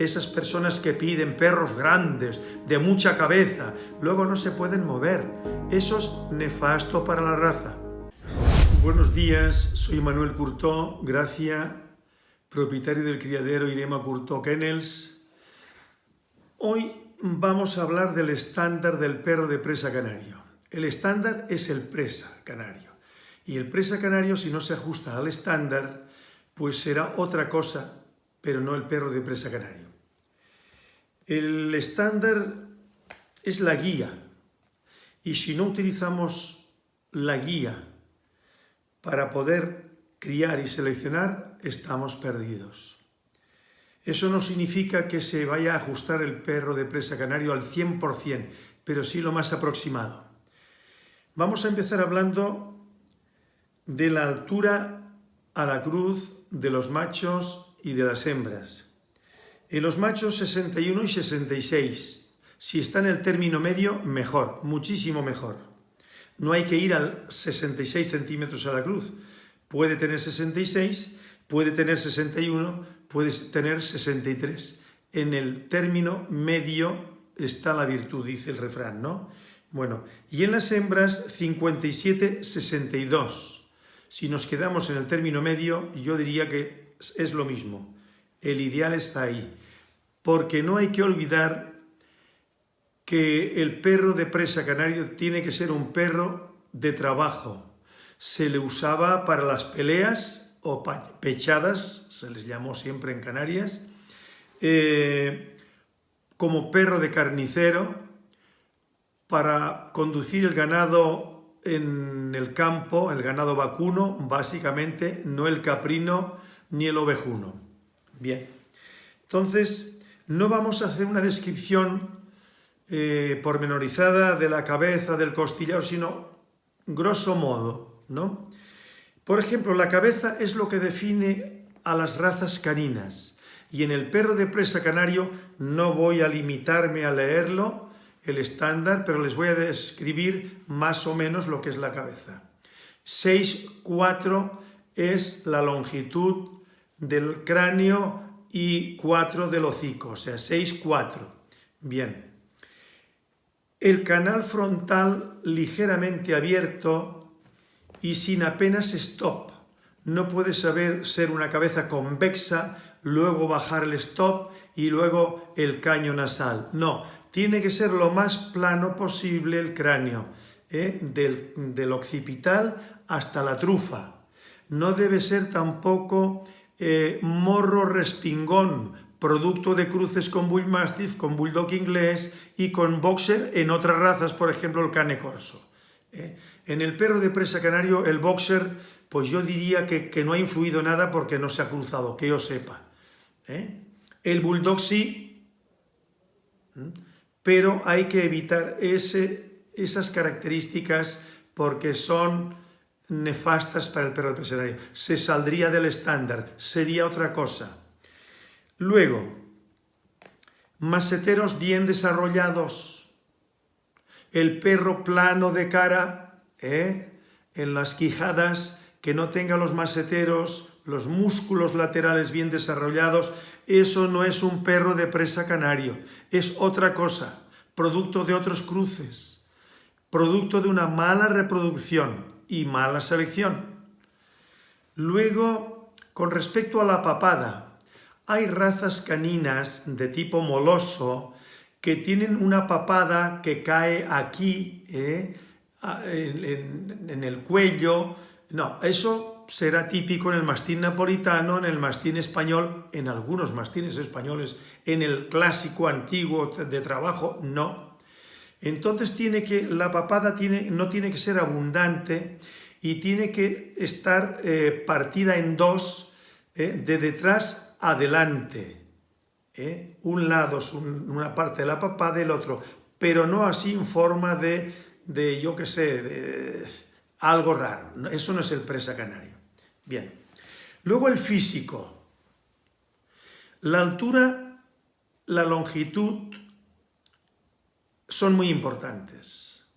esas personas que piden perros grandes, de mucha cabeza, luego no se pueden mover. Eso es nefasto para la raza. Buenos días, soy Manuel Curtó, Gracia, propietario del criadero Irema Curtó Kennels. Hoy vamos a hablar del estándar del perro de presa canario. El estándar es el presa canario. Y el presa canario, si no se ajusta al estándar, pues será otra cosa, pero no el perro de presa canario. El estándar es la guía y si no utilizamos la guía para poder criar y seleccionar, estamos perdidos. Eso no significa que se vaya a ajustar el perro de presa canario al 100%, pero sí lo más aproximado. Vamos a empezar hablando de la altura a la cruz de los machos y de las hembras. En los machos 61 y 66. Si está en el término medio, mejor, muchísimo mejor. No hay que ir al 66 centímetros a la cruz. Puede tener 66, puede tener 61, puede tener 63. En el término medio está la virtud, dice el refrán, ¿no? Bueno, y en las hembras 57, 62. Si nos quedamos en el término medio, yo diría que es lo mismo. El ideal está ahí porque no hay que olvidar que el perro de presa canario tiene que ser un perro de trabajo. Se le usaba para las peleas o pechadas, se les llamó siempre en Canarias, eh, como perro de carnicero, para conducir el ganado en el campo, el ganado vacuno, básicamente, no el caprino ni el ovejuno. Bien, entonces, no vamos a hacer una descripción eh, pormenorizada de la cabeza, del costillar, sino grosso modo, ¿no? Por ejemplo, la cabeza es lo que define a las razas caninas, y en el perro de presa canario no voy a limitarme a leerlo, el estándar, pero les voy a describir más o menos lo que es la cabeza. 6,4 es la longitud del cráneo y 4 del hocico, o sea, 6, 4. Bien. El canal frontal ligeramente abierto y sin apenas stop. No puede saber ser una cabeza convexa, luego bajar el stop y luego el caño nasal. No, tiene que ser lo más plano posible el cráneo, ¿eh? del, del occipital hasta la trufa. No debe ser tampoco eh, morro respingón, producto de cruces con Bull Mastiff, con Bulldog inglés y con Boxer en otras razas, por ejemplo el Cane Corso. ¿eh? En el perro de presa canario, el Boxer, pues yo diría que, no ha influido nada porque no se ha cruzado, que yo sepa. ¿eh? El Bulldog sí, pero hay que evitar esas características porque son nefastas para el perro de presa Se saldría del estándar, sería otra cosa. Luego, maseteros bien desarrollados. El perro plano de cara, ¿eh? en las quijadas, que no tenga los maseteros, los músculos laterales bien desarrollados, eso no es un perro de presa canario, es otra cosa, producto de otros cruces, producto de una mala reproducción y mala selección. Luego, con respecto a la papada, hay razas caninas de tipo moloso que tienen una papada que cae aquí, ¿eh? en, en, el cuello. No, eso será típico en el mastín napolitano, en el mastín español, en algunos mastines españoles, en el clásico antiguo de trabajo, no. Entonces tiene que, la papada tiene, no tiene que ser abundante y tiene que estar eh, partida en dos, eh, de detrás adelante. Eh. Un lado es una parte de la papada, el otro, pero no así en forma de, de yo qué sé, de algo raro. Eso no es el presa canario. Bien. Luego el físico. La altura, la longitud, son muy importantes.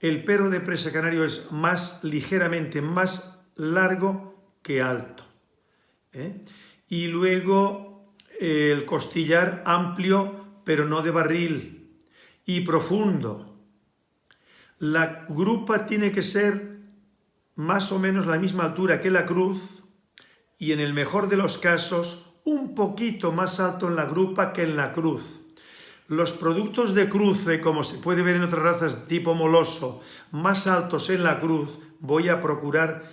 El perro de presa canario es más ligeramente más largo que alto. ¿eh? Y luego el costillar amplio, pero no de barril, y profundo. La grupa tiene que ser más o menos la misma altura que la cruz, y en el mejor de los casos, un poquito más alto en la grupa que en la cruz. Los productos de cruce, como se puede ver en otras razas tipo moloso, más altos en la cruz, voy a procurar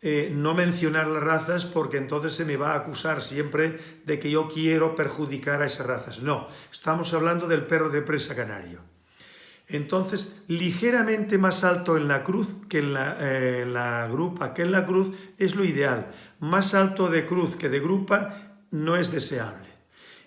eh, no mencionar las razas porque entonces se me va a acusar siempre de que yo quiero perjudicar a esas razas. No, estamos hablando del perro de presa canario. Entonces, ligeramente más alto en la cruz que en la, eh, la grupa que en la cruz es lo ideal. Más alto de cruz que de grupa no es deseable.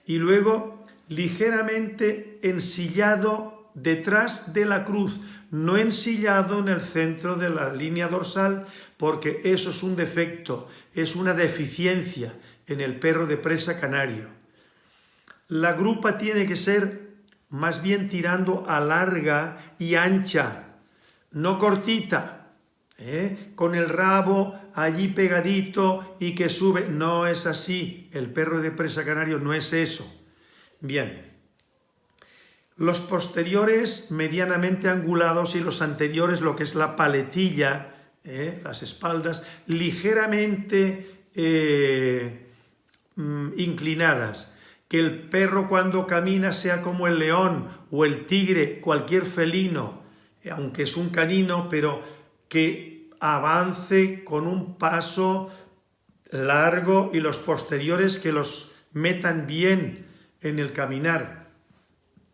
Y luego, ligeramente ensillado detrás de la cruz, no ensillado en el centro de la línea dorsal, porque eso es un defecto, es una deficiencia en el perro de presa canario. La grupa tiene que ser más bien tirando a larga y ancha, no cortita, ¿eh? con el rabo allí pegadito y que sube. No es así, el perro de presa canario no es eso. Bien, los posteriores medianamente angulados y los anteriores, lo que es la paletilla, eh, las espaldas, ligeramente eh, mm, inclinadas. Que el perro cuando camina sea como el león o el tigre, cualquier felino, eh, aunque es un canino, pero que avance con un paso largo y los posteriores que los metan bien en el caminar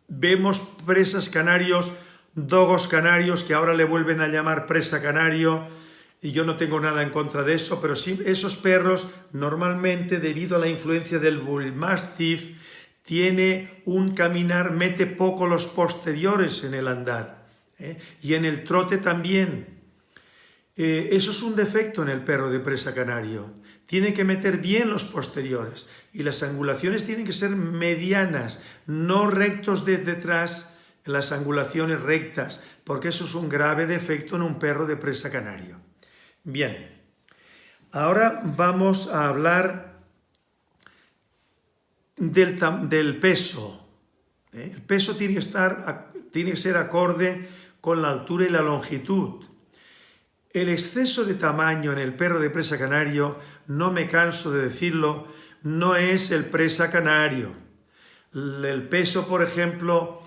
Vemos presas canarios, dogos canarios, que ahora le vuelven a llamar presa canario, y yo no tengo nada en contra de eso, pero sí, esos perros normalmente, debido a la influencia del Bull Mastiff, tiene un caminar, mete poco los posteriores en el andar, ¿eh? y en el trote también. Eh, eso es un defecto en el perro de presa canario. Tiene que meter bien los posteriores y las angulaciones tienen que ser medianas, no rectos de detrás, las angulaciones rectas, porque eso es un grave defecto en un perro de presa canario. Bien, ahora vamos a hablar del, del peso. ¿eh? El peso tiene que, estar, tiene que ser acorde con la altura y la longitud. El exceso de tamaño en el perro de presa canario, no me canso de decirlo, no es el presa canario. El peso, por ejemplo,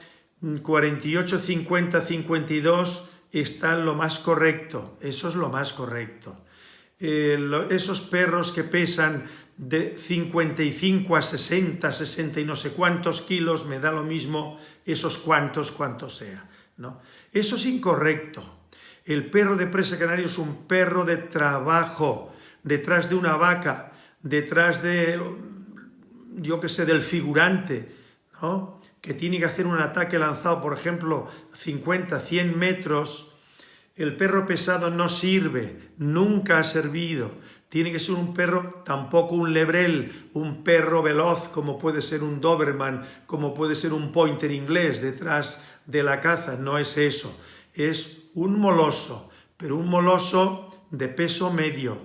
48, 50, 52 está lo más correcto, eso es lo más correcto. esos perros que pesan de 55 a 60, 60 y no sé cuántos kilos, me da lo mismo esos cuantos, cuantos sea. ¿no? Eso es incorrecto. El perro de presa canario es un perro de trabajo, detrás de una vaca, detrás de, yo qué sé, del figurante, ¿no? que tiene que hacer un ataque lanzado, por ejemplo, 50, 100 metros, el perro pesado no sirve, nunca ha servido. Tiene que ser un perro, tampoco un lebrel, un perro veloz como puede ser un Doberman, como puede ser un pointer inglés detrás de la caza, no es eso. Es un moloso, pero un moloso de peso medio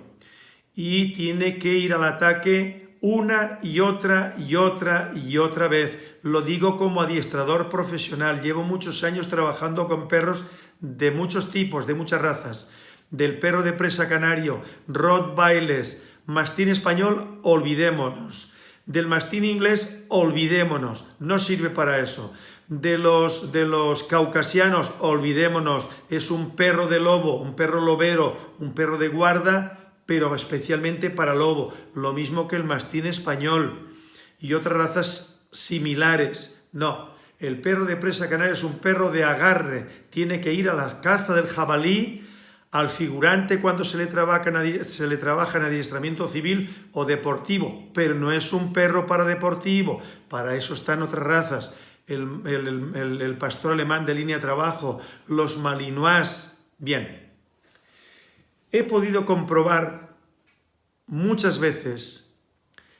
y tiene que ir al ataque una y otra y otra y otra vez. Lo digo como adiestrador profesional, llevo muchos años trabajando con perros de muchos tipos, de muchas razas, del perro de presa canario, Rottweilers, mastín español, olvidémonos. Del mastín inglés, olvidémonos, no sirve para eso de los, de los caucasianos, olvidémonos, es un perro de lobo, un perro lobero, un perro de guarda, pero especialmente para lobo, lo mismo que el mastín español y otras razas similares. No, el perro de presa canaria es un perro de agarre, tiene que ir a la caza del jabalí, al figurante cuando se le, trabaja se le trabaja en adiestramiento civil o deportivo, pero no es un perro para deportivo, para eso están otras razas. El, pastor alemán de línea de trabajo, los malinois. Bien, he podido comprobar muchas veces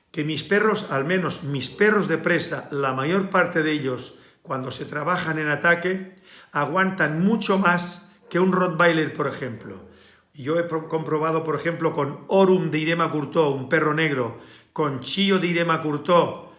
que mis perros, al menos mis perros de presa, la mayor parte de ellos, cuando se trabajan en ataque, aguantan mucho más que un Rottweiler, por ejemplo. Yo he comprobado, por ejemplo, con Orum de Irema Curtó, un perro negro, con Chio de Irema Curtó,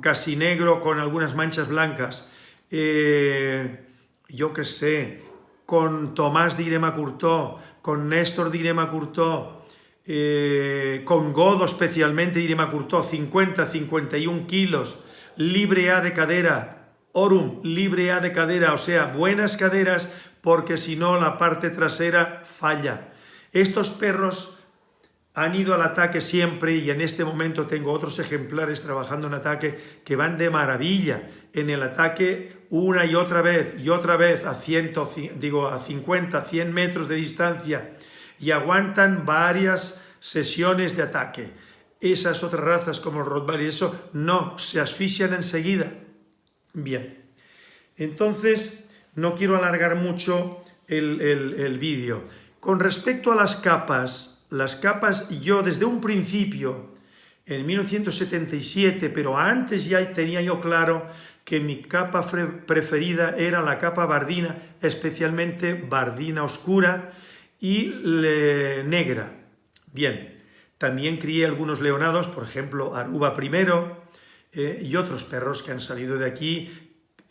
casi negro con algunas manchas blancas, eh, yo qué sé, con Tomás de Irema Curtó, con Néstor de Irema Curtó, eh, con Godo especialmente de Irema Curtó, 50-51 kilos, libre A de cadera, Orum, libre A de cadera, o sea, buenas caderas, porque si no la parte trasera falla. Estos perros han ido al ataque siempre y en este momento tengo otros ejemplares trabajando en ataque que van de maravilla en el ataque una y otra vez y otra vez a, ciento, digo, a 50, 100 metros de distancia y aguantan varias sesiones de ataque. Esas otras razas como el Rottweiler y eso no, se asfixian enseguida. Bien, entonces no quiero alargar mucho el, el vídeo. Con respecto a las capas, las capas, yo desde un principio, en 1977, pero antes ya tenía yo claro que mi capa preferida era la capa bardina, especialmente bardina oscura y negra. Bien, también crié algunos leonados, por ejemplo, Aruba I, eh, y otros perros que han salido de aquí,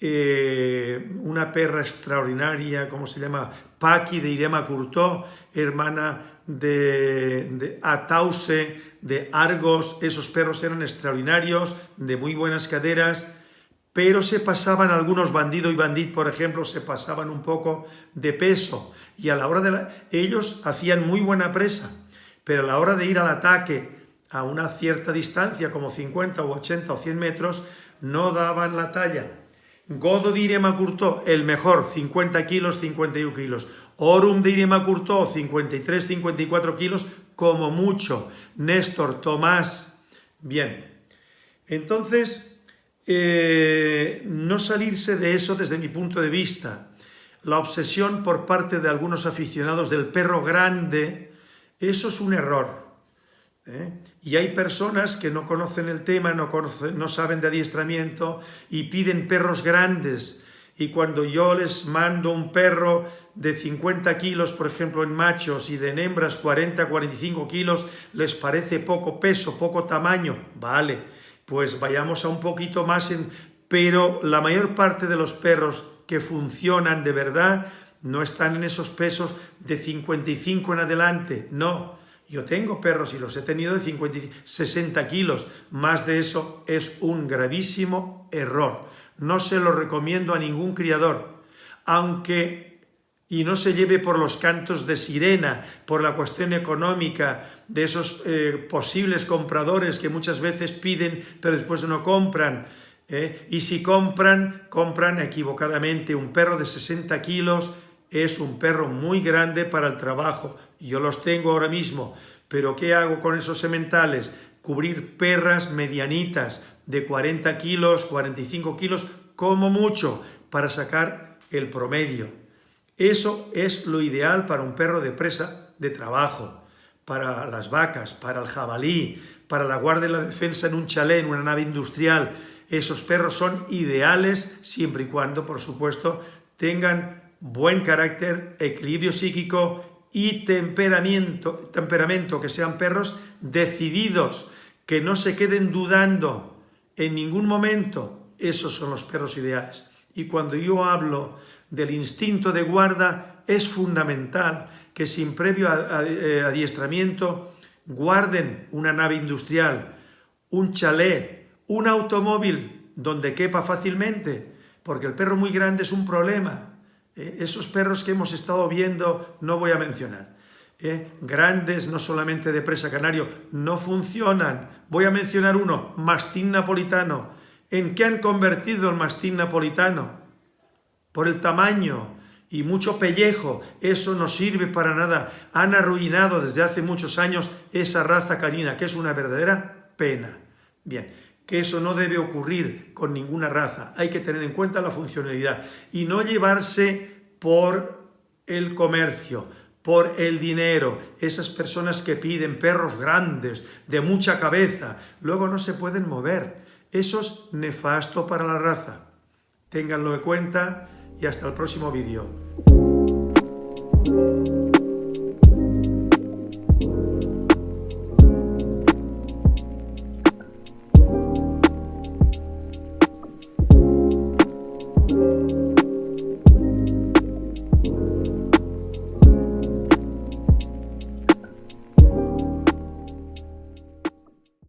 eh, una perra extraordinaria, ¿cómo se llama? Paqui de Irema Curtó, hermana de, Atause, de Argos, esos perros eran extraordinarios, de muy buenas caderas, pero se pasaban algunos bandido y bandit, por ejemplo, se pasaban un poco de peso, y a la hora de ellos hacían muy buena presa, pero a la hora de ir al ataque a una cierta distancia, como 50 o 80 o 100 metros, no daban la talla. Godo de Irema Curtó, el mejor, 50 kilos, 51 kilos. Orum de Irema Curtó, 53, 54 kilos, como mucho. Néstor, Tomás, bien. Entonces, eh, no salirse de eso desde mi punto de vista. La obsesión por parte de algunos aficionados del perro grande, eso es un error. ¿Eh? Y hay personas que no conocen el tema, no, no saben de adiestramiento y piden perros grandes y cuando yo les mando un perro de 50 kilos, por ejemplo, en machos y de hembras 40, 45 kilos, les parece poco peso, poco tamaño, vale, pues vayamos a un poquito más en... Pero la mayor parte de los perros que funcionan de verdad no están en esos pesos de 55 en adelante, no. Yo tengo perros y los he tenido de 50, 60 kilos, más de eso es un gravísimo error no se lo recomiendo a ningún criador, aunque y no se lleve por los cantos de sirena, por la cuestión económica de esos eh, posibles compradores que muchas veces piden pero después no compran. ¿eh? Y si compran, compran equivocadamente. Un perro de 60 kilos es un perro muy grande para el trabajo. Yo los tengo ahora mismo. Pero ¿qué hago con esos sementales? Cubrir perras medianitas, de 40 kilos, 45 kilos, como mucho, para sacar el promedio. Eso es lo ideal para un perro de presa de trabajo, para las vacas, para el jabalí, para la guardia y la defensa en un chalet, en una nave industrial. Esos perros son ideales siempre y cuando, por supuesto, tengan buen carácter, equilibrio psíquico y temperamento, temperamento que sean perros decididos, que no se queden dudando, en ningún momento esos son los perros ideales. Y cuando yo hablo del instinto de guarda, es fundamental que sin previo eh, adiestramiento guarden una nave industrial, un chalet, un automóvil donde quepa fácilmente, porque el perro muy grande es un problema. Eh, esos perros que hemos estado viendo no voy a mencionar. ¿eh? grandes, no solamente de presa canario, no funcionan. Voy a mencionar uno, mastín napolitano. ¿En qué han convertido el mastín napolitano? Por el tamaño y mucho pellejo, eso no sirve para nada. Han arruinado desde hace muchos años esa raza canina, que es una verdadera pena. Bien, que eso no debe ocurrir con ninguna raza. Hay que tener en cuenta la funcionalidad y no llevarse por el comercio, por el dinero, esas personas que piden perros grandes, de mucha cabeza, luego no se pueden mover. Eso es nefasto para la raza. Ténganlo en cuenta y hasta el próximo vídeo.